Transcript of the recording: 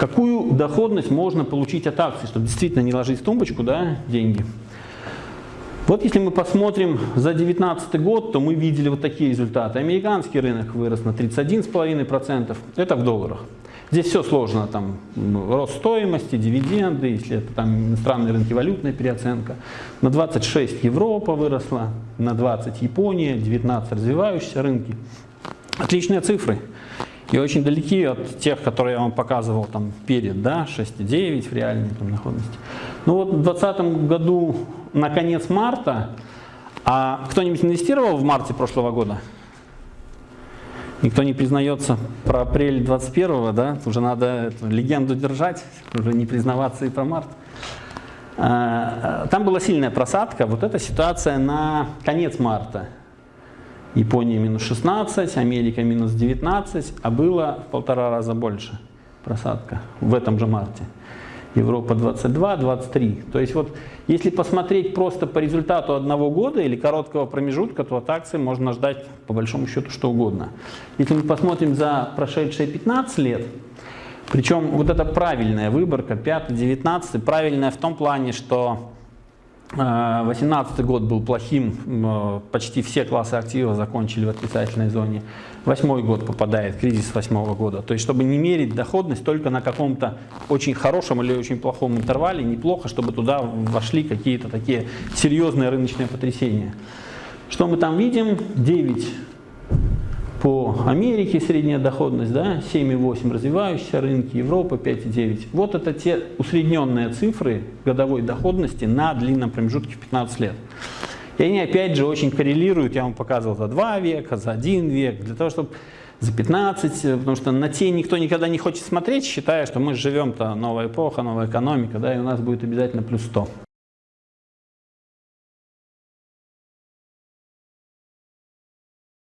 Какую доходность можно получить от акций, чтобы действительно не ложить в тумбочку да, деньги? Вот если мы посмотрим за 2019 год, то мы видели вот такие результаты. Американский рынок вырос на 31,5%, это в долларах. Здесь все сложно, там рост стоимости, дивиденды, если это там иностранные рынки, валютная переоценка. На 26 Европа выросла, на 20 Япония, 19 развивающиеся рынки. Отличные цифры. И очень далеки от тех, которые я вам показывал там перед, да, 6,9 в реальной там, доходности. Ну вот в 2020 году на конец марта, а кто-нибудь инвестировал в марте прошлого года? Никто не признается про апрель 21 да? Уже надо эту легенду держать, уже не признаваться и про март. А, там была сильная просадка. Вот эта ситуация на конец марта. Япония минус 16, Америка минус 19, а было в полтора раза больше просадка в этом же марте. Европа 22, 23. То есть вот если посмотреть просто по результату одного года или короткого промежутка, то от акции можно ждать по большому счету что угодно. Если мы посмотрим за прошедшие 15 лет, причем вот эта правильная выборка, 5-19, правильная в том плане, что 2018 год был плохим, э, почти все классы активов закончили в отрицательной зоне. Восьмой год попадает, кризис восьмого года. То есть, чтобы не мерить доходность только на каком-то очень хорошем или очень плохом интервале, неплохо, чтобы туда вошли какие-то такие серьезные рыночные потрясения. Что мы там видим? 9 по Америке средняя доходность, да, 7,8 развивающиеся рынки, Европа 5,9. Вот это те усредненные цифры годовой доходности на длинном промежутке в 15 лет. И они опять же очень коррелируют, я вам показывал за 2 века, за 1 век, для того, чтобы за 15, потому что на те никто никогда не хочет смотреть, считая, что мы живем-то новая эпоха, новая экономика, да, и у нас будет обязательно плюс 100.